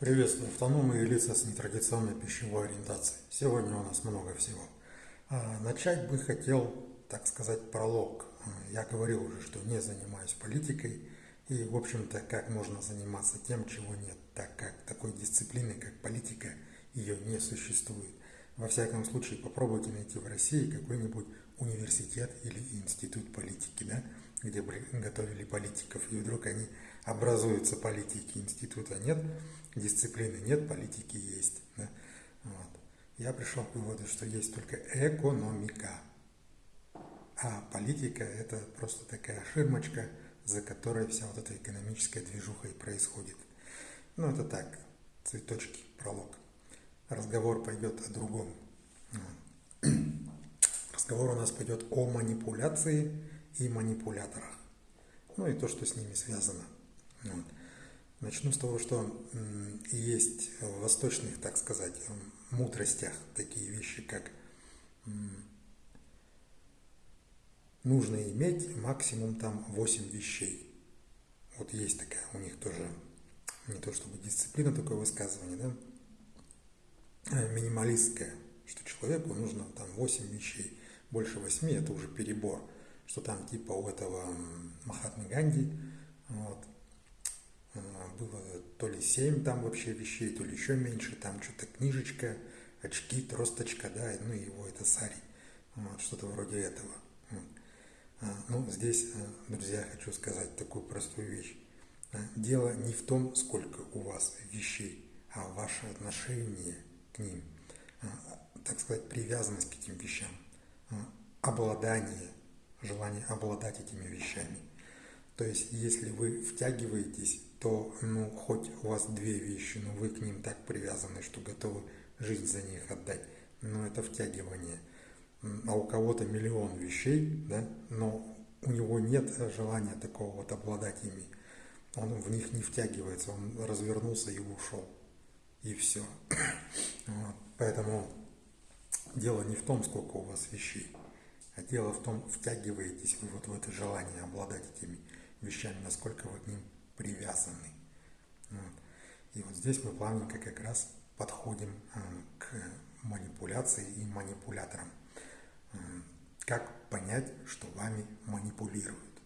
Приветствую автономные лица с нетрадиционной пищевой ориентацией. Сегодня у нас много всего. А, начать бы хотел, так сказать, пролог. А, я говорил уже, что не занимаюсь политикой. И, в общем-то, как можно заниматься тем, чего нет, так как такой дисциплины, как политика, ее не существует. Во всяком случае, попробуйте найти в России какой-нибудь университет или институт политики, да, где бы готовили политиков, и вдруг они образуются политики, института нет, дисциплины нет, политики есть. Да? Вот. Я пришел к выводу, что есть только экономика, а политика это просто такая ширмочка, за которой вся вот эта экономическая движуха и происходит. Ну это так, цветочки, пролог. Разговор пойдет о другом. Разговор у нас пойдет о манипуляции и манипуляторах. Ну и то, что с ними связано. Начну с того, что есть в восточных, так сказать, мудростях такие вещи, как нужно иметь максимум там 8 вещей. Вот есть такая у них тоже, не то чтобы дисциплина, такое высказывание, да, а минималистская, что человеку нужно там 8 вещей. Больше 8 это уже перебор, что там типа у этого Махатмы Ганди, вот, было то ли 7 там вообще вещей, то ли еще меньше, там что-то книжечка, очки, тросточка, да, ну и его это сари, вот, что-то вроде этого. А, ну, здесь, а, друзья, хочу сказать такую простую вещь. Дело не в том, сколько у вас вещей, а ваше отношение к ним, так сказать, привязанность к этим вещам, обладание, желание обладать этими вещами. То есть, если вы втягиваетесь то ну, хоть у вас две вещи, но вы к ним так привязаны, что готовы жизнь за них отдать. Но это втягивание. А у кого-то миллион вещей, да, но у него нет желания такого вот обладать ими. Он в них не втягивается, он развернулся и ушел. И все. Вот. Поэтому дело не в том, сколько у вас вещей, а дело в том, втягиваетесь вы вот в это желание обладать этими вещами, насколько вы к ним привязаны. Вот. И вот здесь мы плавненько как раз подходим э, к манипуляции и манипуляторам. Э, как понять, что вами манипулируют?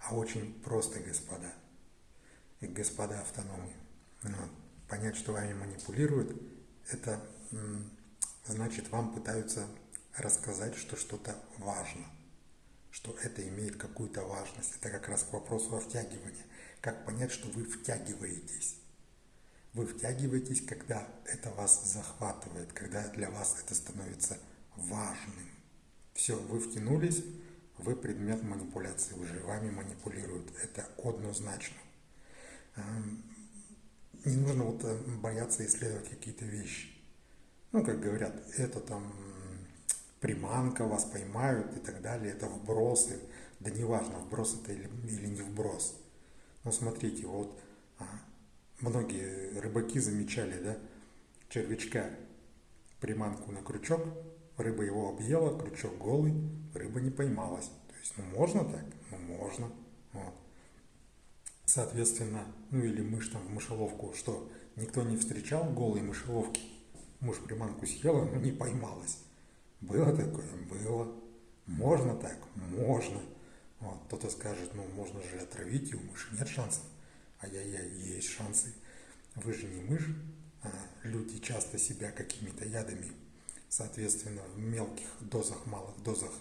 А очень просто, господа. И господа автономы. Понять, что вами манипулируют, это значит, вам пытаются рассказать, что что-то важно, что это имеет какую-то важность. Это как раз к вопросу о втягивании. Как понять, что вы втягиваетесь? Вы втягиваетесь, когда это вас захватывает, когда для вас это становится важным. Все, вы втянулись, вы предмет манипуляции, уже вами манипулируют. Это однозначно. Не нужно вот э, бояться исследовать какие-то вещи. Ну, как говорят, это там приманка, вас поймают и так далее, это вбросы. Да неважно, вброс это или, или не вброс. Ну, смотрите, вот а, многие рыбаки замечали, да, червячка, приманку на крючок, рыба его объела, крючок голый, рыба не поймалась. То есть, ну, можно так? Ну, можно. Вот. Соответственно, ну или мышь там в мышеловку, что никто не встречал голой мышеловки. Мышь приманку съела, но не поймалась. Было такое? Было. Можно так? Можно. Вот. Кто-то скажет, ну можно же отравить, и у мыши нет шансов. А я, я есть шансы. Вы же не мышь, а люди часто себя какими-то ядами, соответственно, в мелких дозах, малых дозах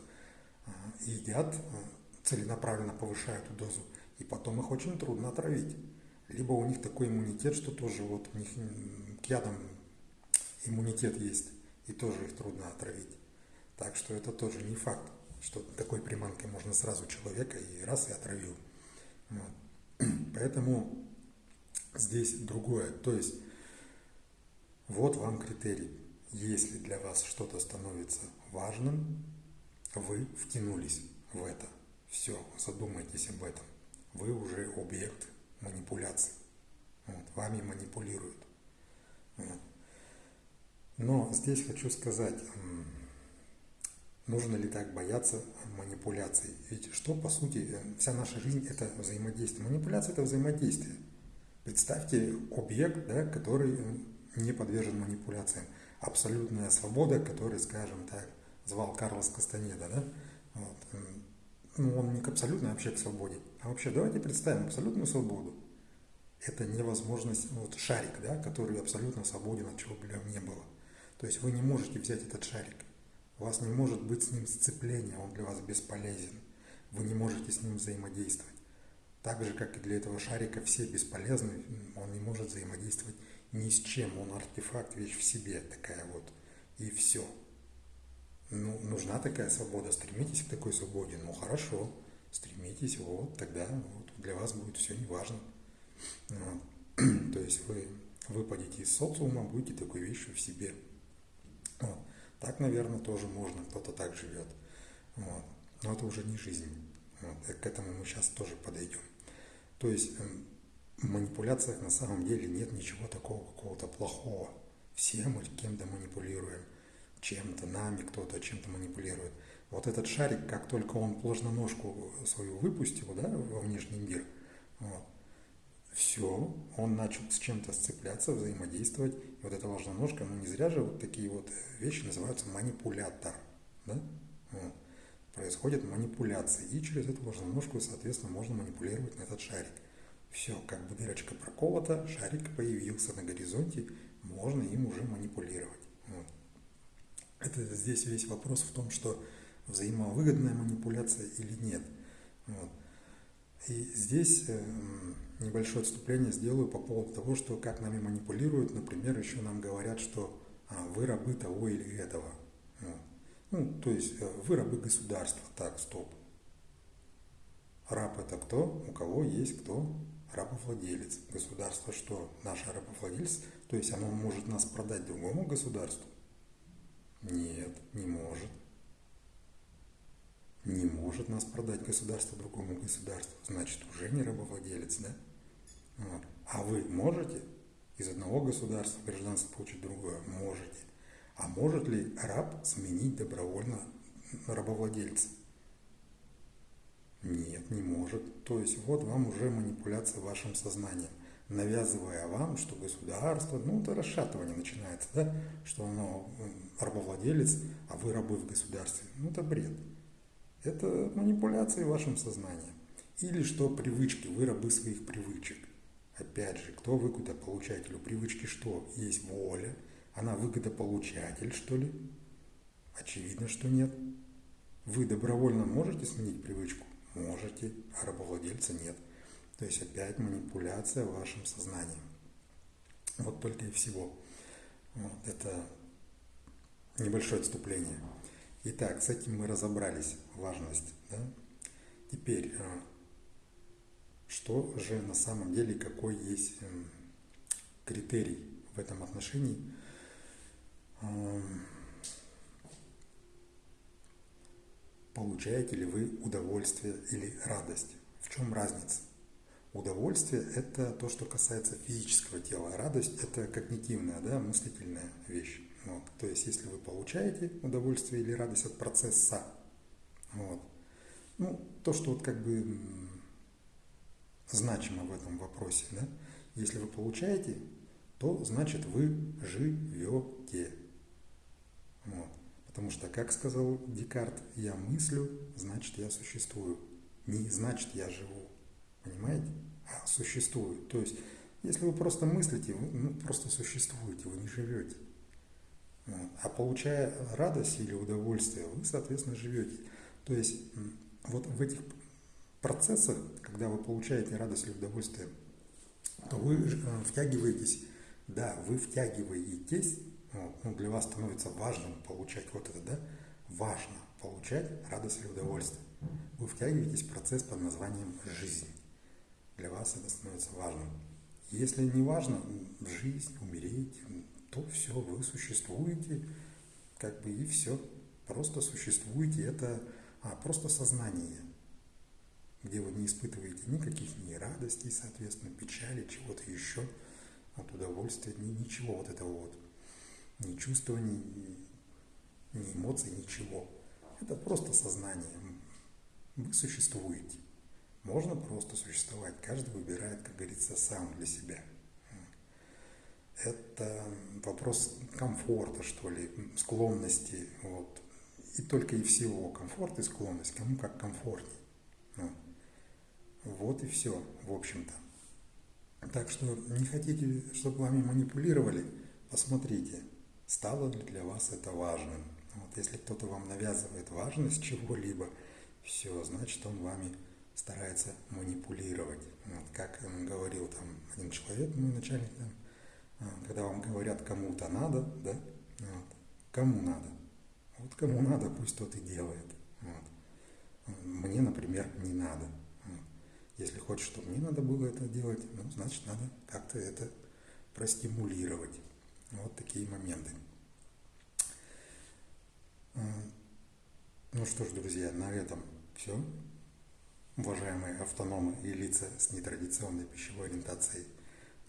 а, едят, а, целенаправленно повышают дозу, и потом их очень трудно отравить. Либо у них такой иммунитет, что тоже вот у них к ядам иммунитет есть, и тоже их трудно отравить. Так что это тоже не факт что такой приманкой можно сразу человека и раз и отравил. Вот. Поэтому здесь другое. То есть вот вам критерий. Если для вас что-то становится важным, вы втянулись в это. Все, задумайтесь об этом. Вы уже объект манипуляции. Вот, вами манипулируют. Вот. Но здесь хочу сказать, Нужно ли так бояться манипуляций? Ведь что, по сути, вся наша жизнь – это взаимодействие. Манипуляция – это взаимодействие. Представьте объект, да, который не подвержен манипуляциям. Абсолютная свобода, который, скажем так, звал Карлос Кастанеда, да? Вот. Ну, он не к абсолютной, а вообще к свободе. А вообще, давайте представим абсолютную свободу. Это невозможность, вот шарик, да, который абсолютно свободен, от чего бы не было. То есть вы не можете взять этот шарик. У вас не может быть с ним сцепления, он для вас бесполезен. Вы не можете с ним взаимодействовать. Так же, как и для этого шарика все бесполезны, он не может взаимодействовать ни с чем. Он артефакт, вещь в себе такая вот. И все. Ну, нужна такая свобода, стремитесь к такой свободе. Ну, хорошо, стремитесь, вот, тогда вот, для вас будет все неважно. Вот. То есть вы выпадете из социума, будете такой вещью в себе. Вот. Так, наверное, тоже можно, кто-то так живет. Вот. Но это уже не жизнь. Вот. И к этому мы сейчас тоже подойдем. То есть эм, в манипуляциях на самом деле нет ничего такого какого-то плохого. Все мы кем-то манипулируем, чем-то нами кто-то чем-то манипулирует. Вот этот шарик, как только он ложноножку свою выпустил да, во внешний мир, вот, он начал с чем-то сцепляться, взаимодействовать. И вот эта ложноножка, ну не зря же вот такие вот вещи называются манипулятор. Да? Вот. Происходит манипуляция. И через эту ложноножку, соответственно, можно манипулировать на этот шарик. Все, как бы дырочка проколота, шарик появился на горизонте, можно им уже манипулировать. Вот. Это здесь весь вопрос в том, что взаимовыгодная манипуляция или нет. Вот. И здесь э, небольшое отступление сделаю по поводу того, что как нами манипулируют. Например, еще нам говорят, что а, вы рабы того или этого. Вот. Ну, то есть э, вы рабы государства. Так, стоп. Раб это кто? У кого есть кто? Рабовладелец. Государство что? Наш рабовладелец? То есть оно может нас продать другому государству? Нет, не может не может нас продать государство другому государству, значит уже не рабовладелец, да? Вот. А вы можете из одного государства гражданство получить другое? Можете. А может ли раб сменить добровольно рабовладельца? Нет, не может. То есть вот вам уже манипуляция вашим сознанием, навязывая вам, что государство, ну это расшатывание начинается, да, что оно рабовладелец, а вы рабы в государстве. Ну это бред. Это манипуляции вашим сознанием. Или что привычки, вы рабы своих привычек. Опять же, кто выгодополучатель? У привычки что? Есть воля. Она выгодополучатель, что ли? Очевидно, что нет. Вы добровольно можете сменить привычку? Можете, а рабовладельца нет. То есть опять манипуляция вашим сознанием. Вот только и всего. Вот это небольшое отступление. Итак, с этим мы разобрались, важность. Да? Теперь, э, что же на самом деле, какой есть эм, критерий в этом отношении? Эм, получаете ли вы удовольствие или радость? В чем разница? Удовольствие – это то, что касается физического тела. Радость – это когнитивная, да, мыслительная вещь. Вот. То есть, если вы получаете удовольствие или радость от процесса, вот, ну, то, что вот как бы значимо в этом вопросе, да, если вы получаете, то значит вы живете. Вот. Потому что, как сказал Декарт, я мыслю, значит я существую. Не значит я живу. Понимаете? А существую. То есть, если вы просто мыслите, вы ну, просто существуете, вы не живете. А получая радость или удовольствие, вы, соответственно, живете. То есть вот в этих процессах, когда вы получаете радость или удовольствие, то вы э, втягиваетесь, да, вы втягиваетесь, вот, ну, для вас становится важным получать вот это, да, важно получать радость или удовольствие. Вы втягиваетесь в процесс под названием «жизнь». Для вас это становится важным. Если не важно, жизнь, умереть, то все, вы существуете, как бы и все. Просто существуете, это а, просто сознание, где вы не испытываете никаких ни радостей, соответственно, печали, чего-то еще, от удовольствия, ни, ничего вот этого вот, ни чувства, ни, ни эмоций, ничего. Это просто сознание. Вы существуете. Можно просто существовать. Каждый выбирает, как говорится, сам для себя. Это вопрос комфорта, что ли, склонности. Вот. И только и всего. Комфорт и склонность. Кому как комфортнее. Вот и все, в общем-то. Так что не хотите, чтобы вами манипулировали, посмотрите, стало ли для вас это важным. Вот если кто-то вам навязывает важность чего-либо, все, значит он вами старается манипулировать. Вот, как говорил там один человек, мой начальник, когда вам говорят кому-то надо, да, вот, кому надо. Вот кому надо, пусть тот и делает. Вот. Мне, например, не надо. Если хочешь, чтобы мне надо было это делать, ну, значит, надо как-то это простимулировать. Вот такие моменты. А, ну что ж, друзья, на этом все. Уважаемые автономы и лица с нетрадиционной пищевой ориентацией,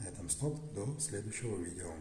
на этом стоп. До следующего видео.